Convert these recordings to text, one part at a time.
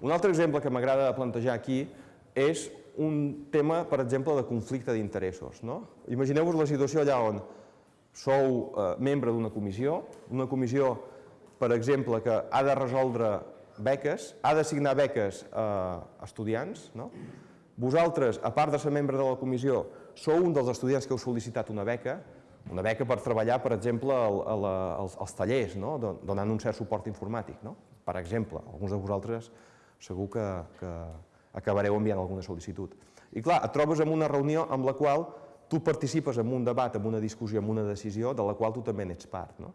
Un altre exemple que m'agrada plantejar aquí és un tema, per exemple, de conflicte d'interessos. No? Imagineu-vos la situació allà on sou eh, membre d'una comissió, una comissió, per exemple, que ha de resoldre beques, ha d'assignar beques a estudiants. No? Vosaltres, a part de ser membre de la comissió, sou un dels estudiants que heu sol·licitat una beca, una beca per treballar, per exemple, a la, als, als tallers, no? donant un cert suport informàtic. No? Per exemple, alguns de vosaltres segur que, que acabareu enviant alguna sol·licitud. I clar, et trobes en una reunió amb la qual tu participes en un debat, en una discussió, en una decisió, de la qual tu també n'ets part. No?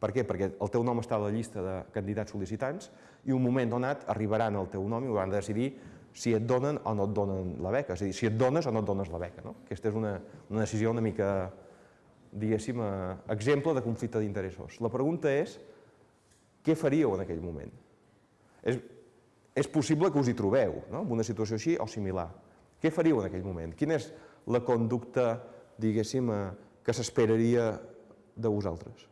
Per què? Perquè el teu nom està a la llista de candidats sol·licitants i un moment donat arribaran al teu nom i hauran de decidir si et donen o no et donen la beca, és a dir, si et dones o no et dones la beca. No? Aquesta és una, una decisió una mica, diguéssim, eh, exemple de conflicte d'interessos. La pregunta és, què faríeu en aquell moment? És, és possible que us hi trobeu, no? en una situació així o similar. Què faríeu en aquell moment? Quina és la conducta, diguéssim, eh, que s'esperaria de vosaltres?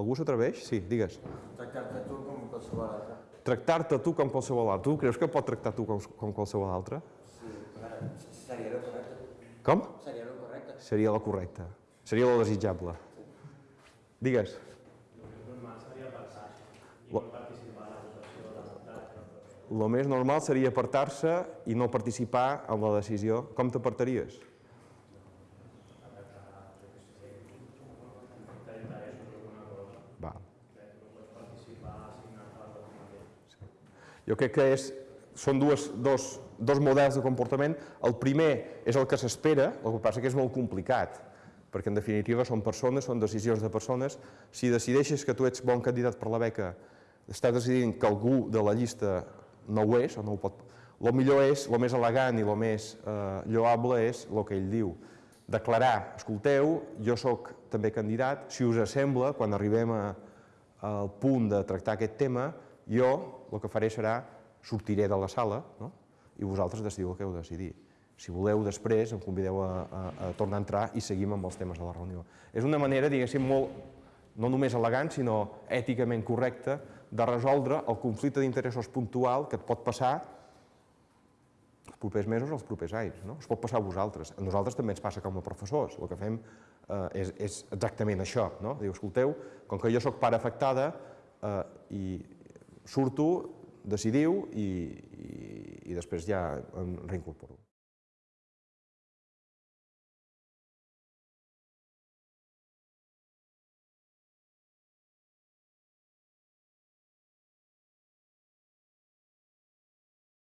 Algú s'atreveix? Sí, digues. Tractar-te tu com qualsevol altre. Tractar-te tu com qualsevol altre. Tu creus que pot tractar tu com, com qualsevol altre? Sí, seria el correcte. Com? Seria el correcte. Seria la correcta. Seria la desitjable. Digues. El més normal seria apartar-se i no participar en la decisió. Com t'apartaries? Jo crec que és, són dues, dos, dos models de comportament. El primer és el que s'espera, el que passa que és molt complicat, perquè en definitiva són persones, són decisions de persones. Si decideixes que tu ets bon candidat per la beca, estàs decidint que algú de la llista no ho és, o no ho pot... El millor és, el més elegant i el més eh, lloable és el que ell diu. Declarar, escolteu, jo sóc també candidat, si us sembla, quan arribem a, al punt de tractar aquest tema, jo el que faré serà sortiré de la sala no? i vosaltres decidiu el que heu de decidir. Si voleu, després em convideu a, a, a tornar a entrar i seguim amb els temes de la reunió. És una manera, diguéssim, molt, no només elegant, sinó èticament correcta, de resoldre el conflicte d'interessos puntual que et pot passar els propers mesos o els propers anys. No? Es pot passar a vosaltres. A nosaltres també ens passa com a professors. El que fem eh, és, és exactament això. No? Diu, escolteu, com que jo sóc part afectada eh, i surto, decidiu i, i, i després ja em reincorporo.